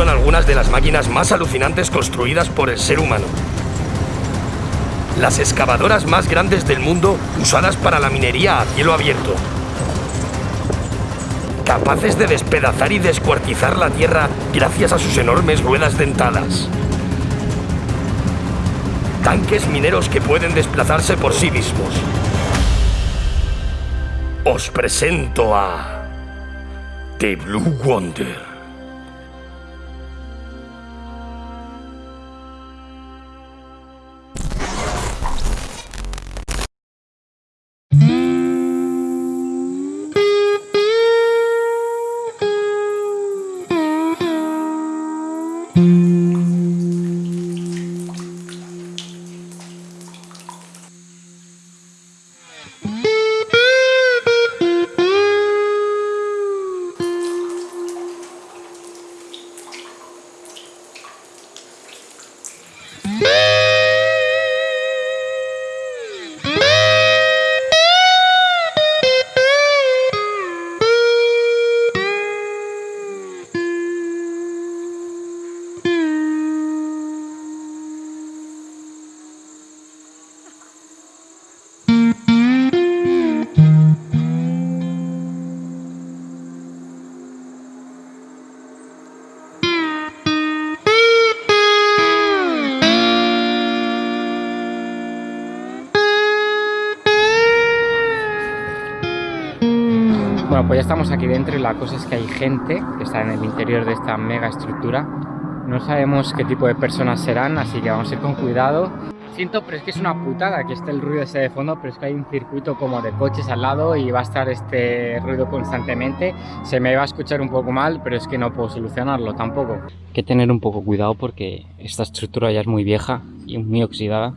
son algunas de las máquinas más alucinantes construidas por el ser humano. Las excavadoras más grandes del mundo usadas para la minería a cielo abierto. Capaces de despedazar y descuartizar la tierra gracias a sus enormes ruedas dentadas. Tanques mineros que pueden desplazarse por sí mismos. Os presento a... The Blue Wonder. Bueno, pues ya estamos aquí dentro y la cosa es que hay gente que está en el interior de esta mega estructura. No sabemos qué tipo de personas serán, así que vamos a ir con cuidado. Siento, pero es que es una putada que esté el ruido ese de fondo, pero es que hay un circuito como de coches al lado y va a estar este ruido constantemente. Se me va a escuchar un poco mal, pero es que no puedo solucionarlo tampoco. Hay que tener un poco cuidado porque esta estructura ya es muy vieja y muy oxidada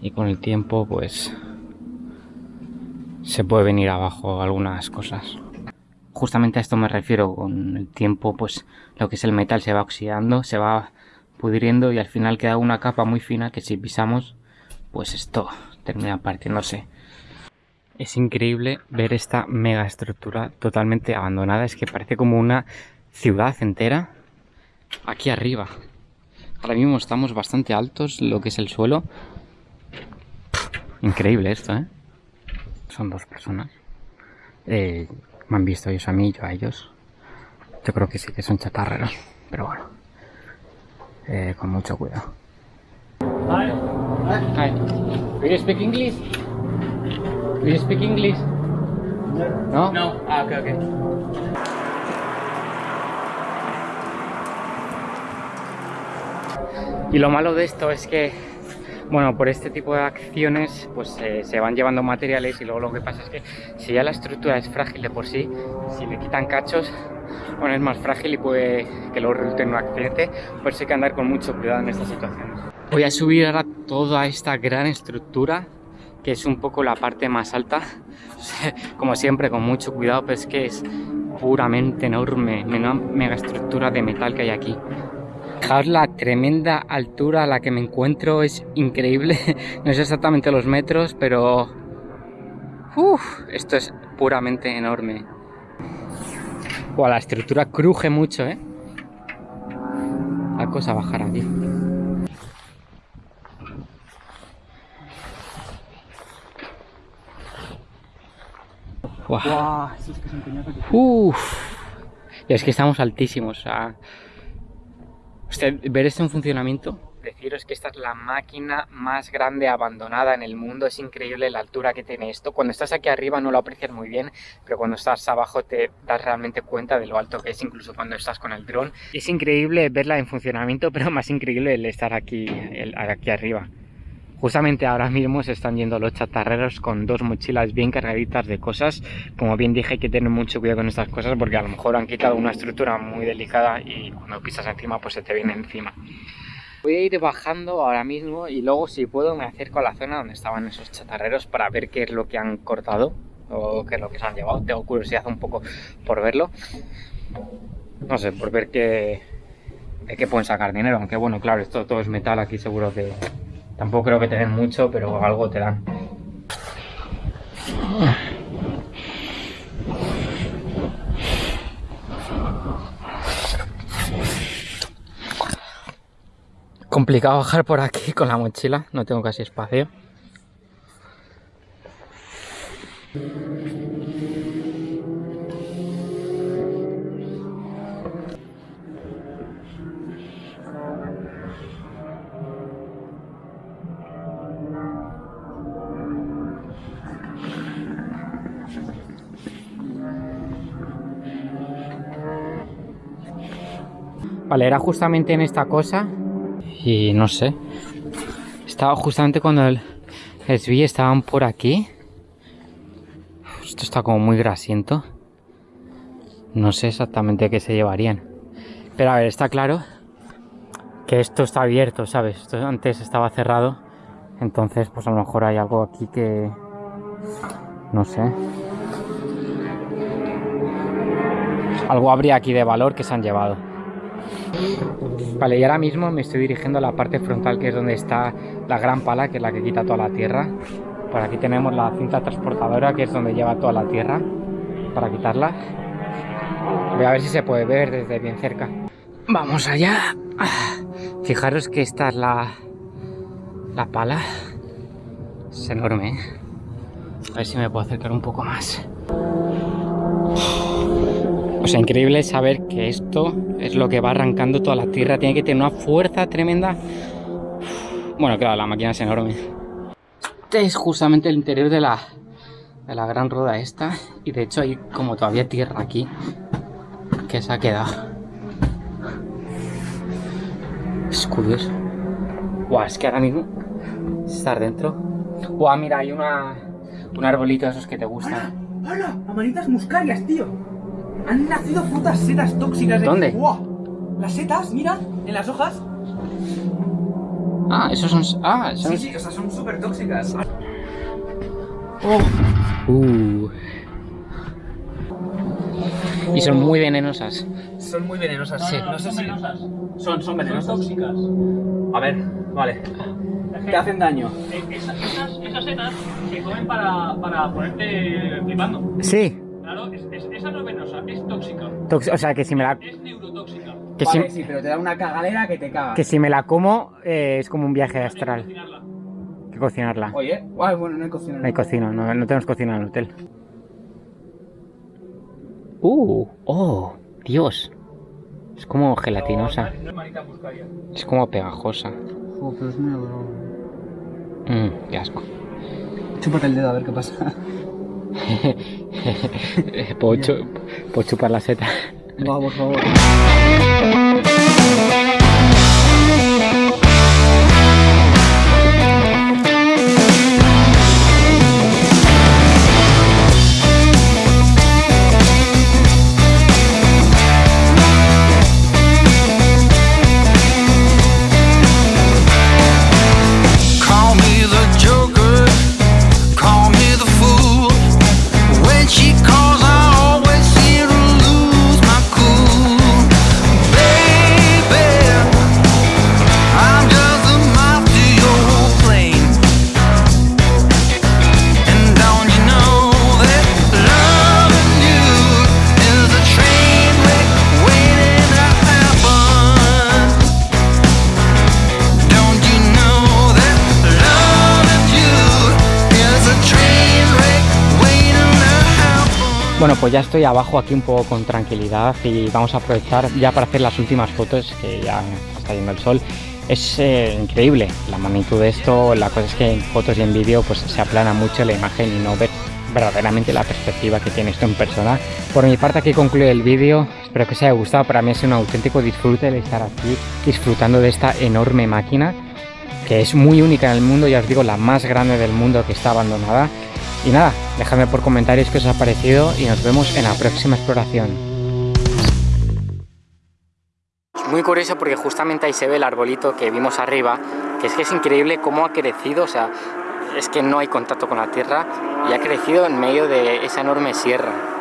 y con el tiempo pues se puede venir abajo algunas cosas. Justamente a esto me refiero, con el tiempo pues lo que es el metal se va oxidando, se va pudriendo y al final queda una capa muy fina que si pisamos pues esto termina partiéndose. Es increíble ver esta mega estructura totalmente abandonada, es que parece como una ciudad entera aquí arriba. Ahora mismo estamos bastante altos, lo que es el suelo. Increíble esto, ¿eh? Son dos personas. Eh, me han visto ellos a mí, yo a ellos. Yo creo que sí que son chatarreros, pero bueno. Eh, con mucho cuidado. Hi. Hi. Do you speak English? Do you speak English? No. No. Ah, okay, okay. Y lo malo de esto es que bueno, por este tipo de acciones pues eh, se van llevando materiales y luego lo que pasa es que si ya la estructura es frágil de por sí, si le quitan cachos, bueno, es más frágil y puede que luego resulte en un accidente, por eso hay que andar con mucho cuidado en estas situaciones. Voy a subir ahora toda esta gran estructura, que es un poco la parte más alta, como siempre con mucho cuidado, pero es que es puramente enorme, mega estructura de metal que hay aquí. Fijaos la tremenda altura a la que me encuentro, es increíble. No sé exactamente los metros, pero... Uf, esto es puramente enorme. la estructura cruje mucho, ¿eh? La cosa bajar aquí. Uf. Y es que estamos altísimos. O sea, ver esto en funcionamiento, deciros que esta es la máquina más grande abandonada en el mundo, es increíble la altura que tiene esto, cuando estás aquí arriba no lo aprecias muy bien, pero cuando estás abajo te das realmente cuenta de lo alto que es, incluso cuando estás con el dron. Es increíble verla en funcionamiento, pero más increíble el estar aquí, aquí arriba. Justamente ahora mismo se están yendo los chatarreros con dos mochilas bien cargaditas de cosas. Como bien dije hay que tener mucho cuidado con estas cosas porque a lo mejor han quitado una estructura muy delicada y cuando pisas encima pues se te viene encima. Voy a ir bajando ahora mismo y luego si puedo me acerco a la zona donde estaban esos chatarreros para ver qué es lo que han cortado o qué es lo que se han llevado. Tengo curiosidad un poco por verlo. No sé, por ver qué, qué pueden sacar dinero. Aunque bueno, claro, esto todo es metal aquí seguro que Tampoco creo que te den mucho, pero algo te dan. Complicado bajar por aquí con la mochila, no tengo casi espacio. Vale, era justamente en esta cosa y no sé. Estaba justamente cuando el, les estaban por aquí. Esto está como muy grasiento. No sé exactamente qué se llevarían. Pero a ver, está claro que esto está abierto, ¿sabes? Esto antes estaba cerrado. Entonces, pues a lo mejor hay algo aquí que... No sé. Algo habría aquí de valor que se han llevado. Vale, y ahora mismo me estoy dirigiendo a la parte frontal que es donde está la gran pala, que es la que quita toda la tierra. Por aquí tenemos la cinta transportadora, que es donde lleva toda la tierra, para quitarla. Voy a ver si se puede ver desde bien cerca. Vamos allá. Fijaros que esta es la, la pala. Es enorme, ¿eh? A ver si me puedo acercar un poco más. O sea, increíble saber que esto es lo que va arrancando toda la tierra. Tiene que tener una fuerza tremenda. Bueno, claro, la máquina es enorme. Este es justamente el interior de la, de la gran rueda esta. Y de hecho hay como todavía tierra aquí que se ha quedado. Es curioso. Buah, es que ahora mismo estar dentro. Buah, mira, hay una, un arbolito de esos que te gustan. ¡Hala! ¡Hala! Amanitas muscarias, tío. Han nacido frutas setas tóxicas. de- ¿Dónde? ¡Buah! Las setas, mira, en las hojas. Ah, esos son... Ah, esos Sí, sí, o sea, son súper tóxicas. Uh. Y son muy venenosas. Son muy venenosas. Sí. No sé si... Son, son venenosas. tóxicas. A ver, vale. Te hacen daño. Eh, Esas, esas, esas setas se comen para, para ponerte flipando. Sí. Claro, es, es- esa no es venenosa, es tóxica. o sea, que si me la... Es neurotóxica. Que vale, si, sí, pero te da una cagadera que te caga. que si me la como eh, es como un viaje Hay que astral. cocinarla. Que cocinarla. Oye, ay, bueno, no hay cocina. No hay cocina, no, no tenemos cocina en el hotel. Uh, oh, Dios. Es como gelatinosa. No, no. Es como pegajosa. Oh, pero es muy Mmm, qué asco. Chúpate el dedo a ver qué pasa. puedo, chu- puedo chupar la seta. Va, por favor. Bueno, pues ya estoy abajo aquí un poco con tranquilidad y vamos a aprovechar ya para hacer las últimas fotos que ya está yendo el sol. Es eh, increíble la magnitud de esto, la cosa es que en fotos y en vídeo pues se aplana mucho la imagen y no ver verdaderamente la perspectiva que tiene esto en persona. Por mi parte aquí concluye el vídeo, espero que os haya gustado, para mí sido un auténtico disfrute el estar aquí disfrutando de esta enorme máquina que es muy única en el mundo, ya os digo, la más grande del mundo que está abandonada. Y nada, dejadme por comentarios qué os ha parecido y nos vemos en la próxima exploración. Muy curioso porque justamente ahí se ve el arbolito que vimos arriba, que es que es increíble cómo ha crecido, o sea, es que no hay contacto con la tierra y ha crecido en medio de esa enorme sierra.